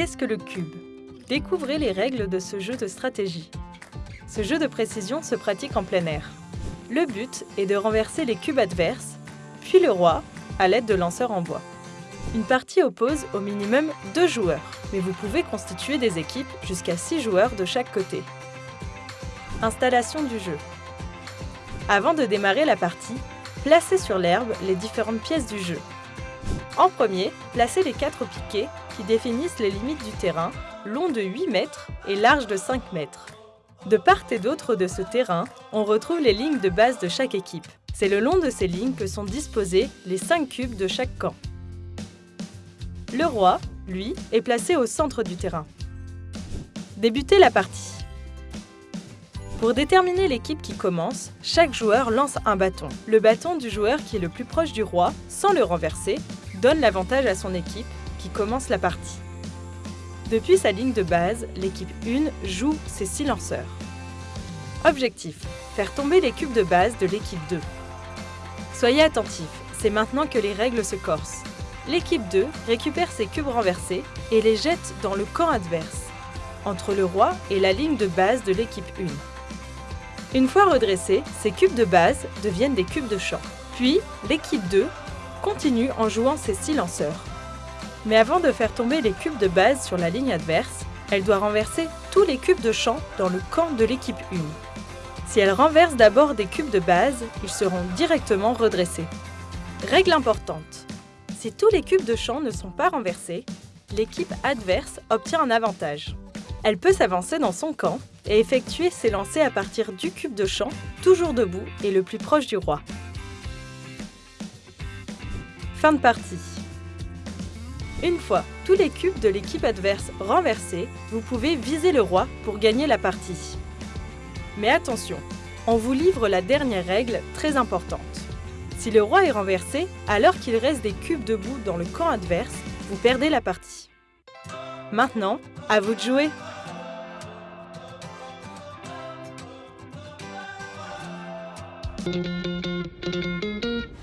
qu'est-ce que le cube? Découvrez les règles de ce jeu de stratégie. Ce jeu de précision se pratique en plein air. Le but est de renverser les cubes adverses, puis le roi, à l'aide de lanceurs en bois. Une partie oppose au minimum deux joueurs, mais vous pouvez constituer des équipes jusqu'à six joueurs de chaque côté. Installation du jeu. Avant de démarrer la partie, placez sur l'herbe les différentes pièces du jeu. En premier, placez les quatre piquets qui définissent les limites du terrain, long de 8 mètres et large de 5 mètres. De part et d'autre de ce terrain, on retrouve les lignes de base de chaque équipe. C'est le long de ces lignes que sont disposés les 5 cubes de chaque camp. Le roi, lui, est placé au centre du terrain. Débutez la partie. Pour déterminer l'équipe qui commence, chaque joueur lance un bâton. Le bâton du joueur qui est le plus proche du roi, sans le renverser, donne l'avantage à son équipe qui commence la partie. Depuis sa ligne de base, l'équipe 1 joue ses silenceurs. Objectif faire tomber les cubes de base de l'équipe 2. Soyez attentifs, c'est maintenant que les règles se corsent. L'équipe 2 récupère ses cubes renversés et les jette dans le camp adverse, entre le roi et la ligne de base de l'équipe 1. Une fois redressés, ces cubes de base deviennent des cubes de champ. Puis, l'équipe 2 continue en jouant ses silenceurs. Mais avant de faire tomber les cubes de base sur la ligne adverse, elle doit renverser tous les cubes de champ dans le camp de l'équipe 1. Si elle renverse d'abord des cubes de base, ils seront directement redressés. Règle importante. Si tous les cubes de champ ne sont pas renversés, l'équipe adverse obtient un avantage. Elle peut s'avancer dans son camp et effectuer ses lancers à partir du cube de champ, toujours debout et le plus proche du roi. Fin de partie. Une fois tous les cubes de l'équipe adverse renversés, vous pouvez viser le roi pour gagner la partie. Mais attention, on vous livre la dernière règle très importante. Si le roi est renversé, alors qu'il reste des cubes debout dans le camp adverse, vous perdez la partie. Maintenant, à vous de jouer.